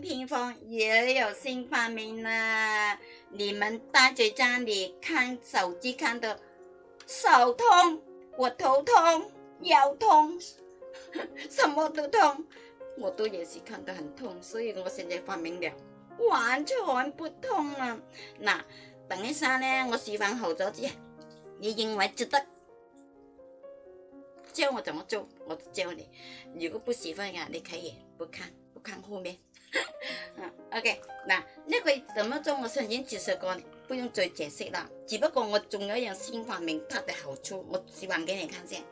屏风也有新发明啦！你们呆在家里看手机看的，手痛，我头痛，腰痛，什么都痛，我都也是看得很痛。所以我现在发明了，完全不痛了。那等一下呢？我示范好咗之，你认为值得，教我怎么做，我教你。如果不喜欢呀，你可以不看，不看后面。o k 嗱，呢个怎么做？我上一次就说过，不用再解释啦。只不过我仲有一样新发明，它的好处我示范给你看先。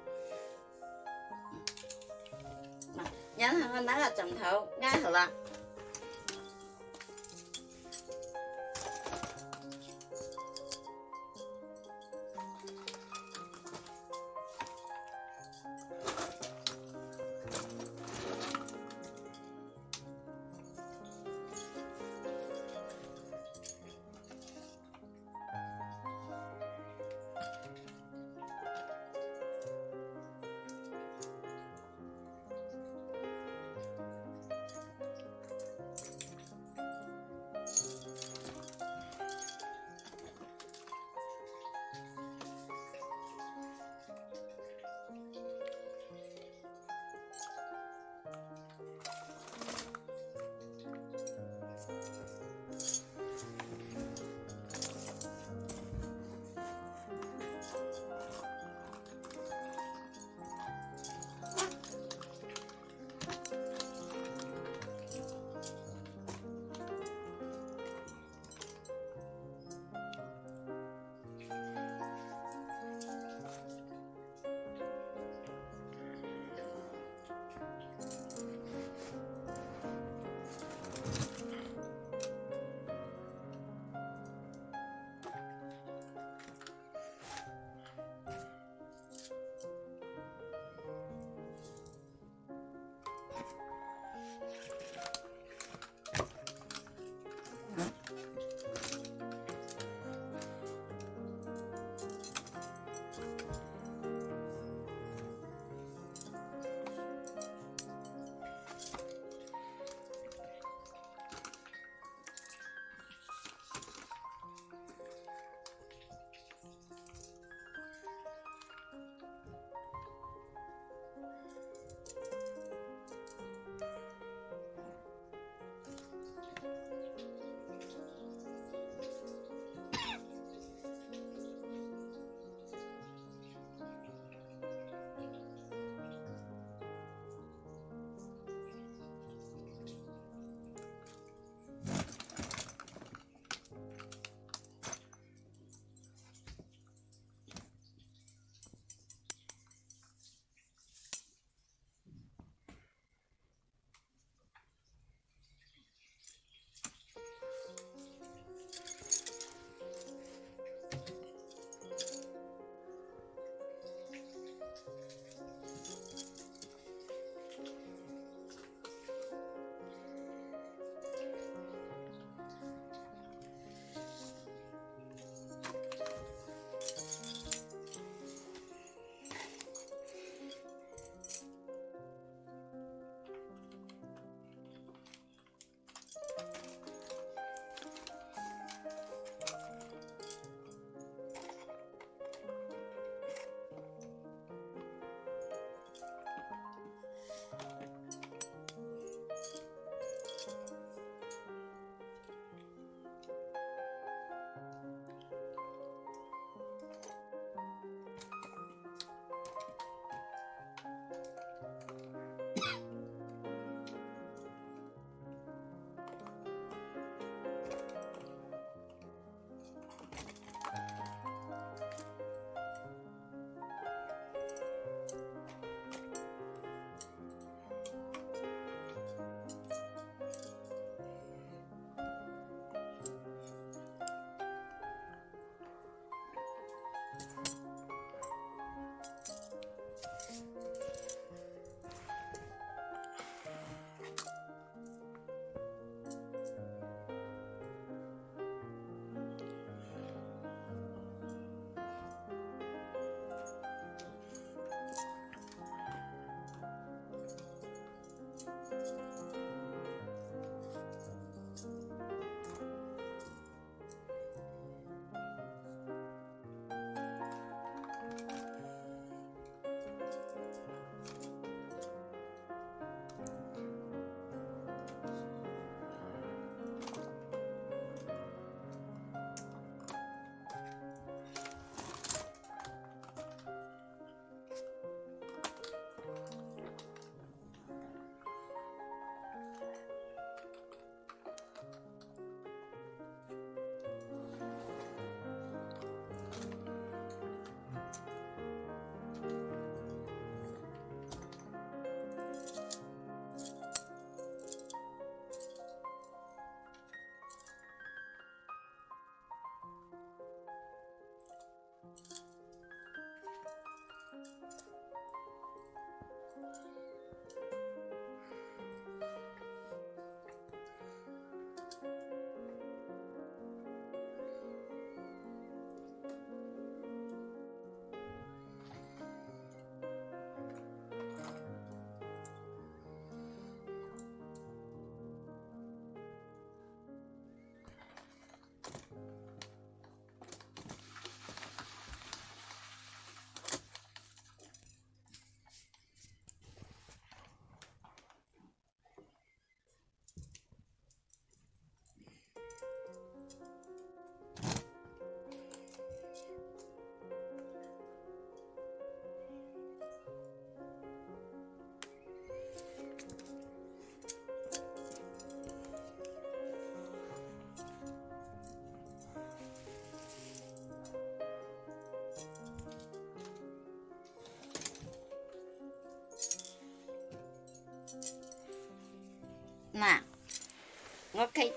然后我拿个枕头按好了。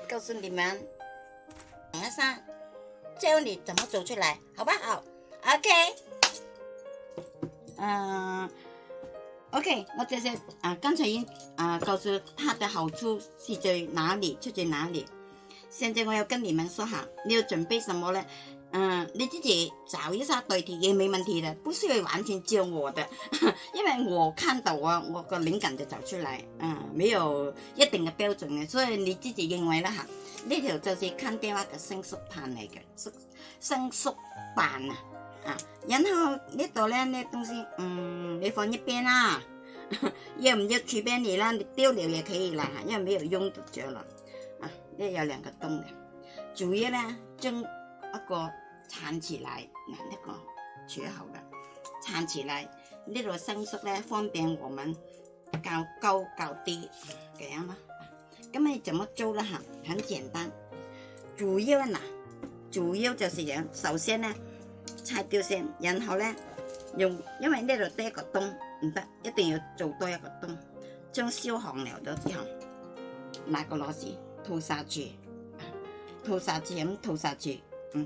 告诉你们，马上教你怎么走出来，好不好？OK，嗯，OK，我这些啊，刚才啊，告诉它的好处是在哪里，出在哪里。现在我要跟你们说哈，你要准备什么呢？嗯，你自己找一下对题也没问题的，不需要完全照我的，因为我看到啊，我个灵感就找出来，嗯，没有一定的标准的，所以你自己认为啦哈，呢条就是坑爹话的生缩盘嚟嘅，生缩盘啊，啊，然后呢度咧呢东西，嗯，你放一边啦，要 唔要储俾你啦？你丢了也可以啦，因为没有用就着啦，啊，呢有两个洞嘅，主要呢将一个。撑起来，嗱一个切好嘅撑起来，呢度伸缩咧方便我们较高较低，咁样咯。咁咪怎么做咧？很很简单，主要嗱，主要就是样，首先咧拆掉先，然后咧用，因为呢度多一个洞唔得，一定要做多一个洞，将烧红了咗之后，拿个螺丝套实住，套实住咁，套实住，嗯。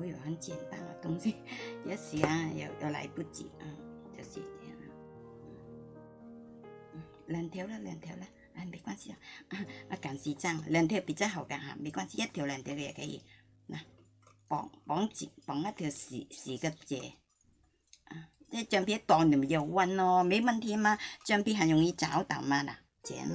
会有很简单的东西，有时啊，有有来不及啊，就这样。嗯，两条啦，两条啦，哎，没关系啊，啊，敢时真，两条比较好噶哈，没关系，一条两条嘅可以。啊、绑绑住绑一条树树个结，啊，即橡皮一荡就要弯咯，没问题嘛，橡皮很容易找，到嘛嗱，这样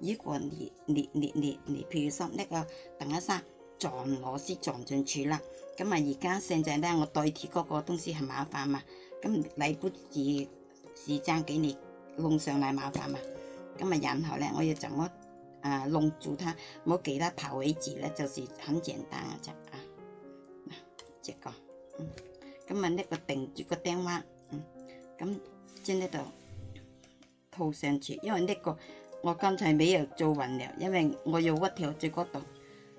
如果你你你你你，譬如说那个等一下。撞螺丝撞进去啦，咁啊而家现在咧，我代替嗰個東西係麻烦嘛，咁你不如时间给你弄上来麻烦嘛，咁啊然后咧我要怎么啊弄住它，冇其他跑位置咧，就是很简单嘅啫啊，嗱，这个，嗯，咁啊呢个定住个钉釘嗯，咁将呢度套上去，因为呢个。我刚才没有做完了，因为我要屈条住嗰度。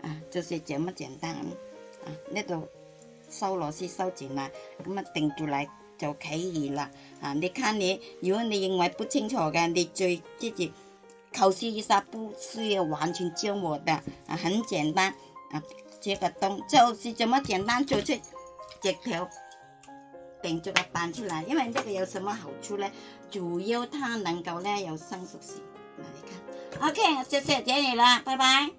啊，就是这么简单，啊，那就收螺丝收紧了，那么定住来就可以了啊，你看你，如果你认为不清楚的，你再自己考试一下，不需要完全教我的，啊，很简单，啊，这个洞就是这么简单就出这条定住嘅板出来。因为这个有什么好处呢？主要它能够呢有生熟性。那你看，OK，谢谢姐姨啦，拜拜。